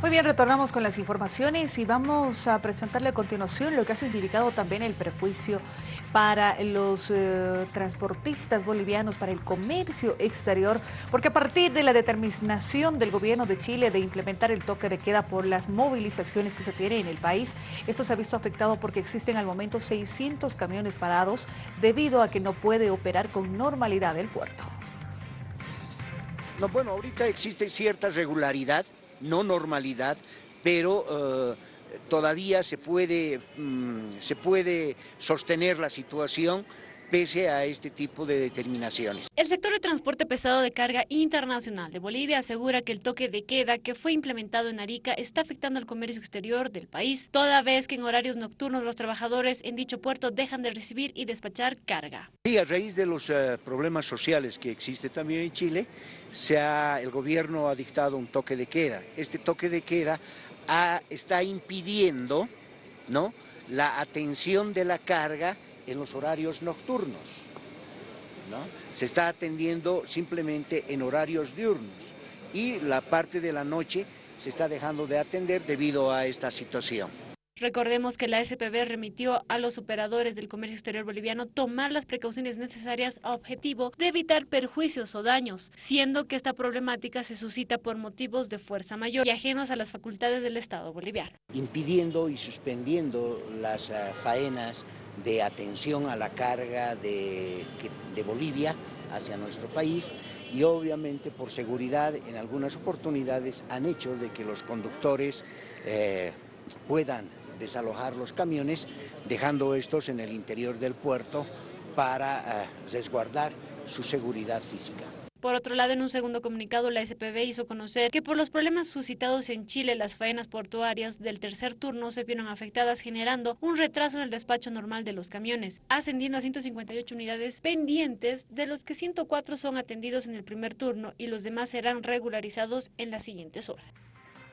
Muy bien, retornamos con las informaciones y vamos a presentarle a continuación lo que ha significado también el prejuicio para los eh, transportistas bolivianos, para el comercio exterior, porque a partir de la determinación del gobierno de Chile de implementar el toque de queda por las movilizaciones que se tienen en el país, esto se ha visto afectado porque existen al momento 600 camiones parados debido a que no puede operar con normalidad el puerto. No, bueno, ahorita existe cierta regularidad no normalidad, pero eh, todavía se puede, mm, se puede sostener la situación pese a este tipo de determinaciones. El sector de transporte pesado de carga internacional de Bolivia asegura que el toque de queda que fue implementado en Arica está afectando al comercio exterior del país, toda vez que en horarios nocturnos los trabajadores en dicho puerto dejan de recibir y despachar carga. Y a raíz de los eh, problemas sociales que existe también en Chile, se el gobierno ha dictado un toque de queda. Este toque de queda está impidiendo ¿no? la atención de la carga en los horarios nocturnos. Se está atendiendo simplemente en horarios diurnos y la parte de la noche se está dejando de atender debido a esta situación. Recordemos que la SPB remitió a los operadores del comercio exterior boliviano tomar las precauciones necesarias a objetivo de evitar perjuicios o daños, siendo que esta problemática se suscita por motivos de fuerza mayor y ajenos a las facultades del Estado boliviano. Impidiendo y suspendiendo las eh, faenas de atención a la carga de, Bolivia hacia nuestro país y obviamente por seguridad en algunas oportunidades han hecho de que los conductores eh, puedan desalojar los camiones dejando estos en el interior del puerto para eh, resguardar su seguridad física. Por otro lado, en un segundo comunicado, la SPB hizo conocer que por los problemas suscitados en Chile, las faenas portuarias del tercer turno se vieron afectadas, generando un retraso en el despacho normal de los camiones, ascendiendo a 158 unidades pendientes, de los que 104 son atendidos en el primer turno y los demás serán regularizados en las siguientes horas.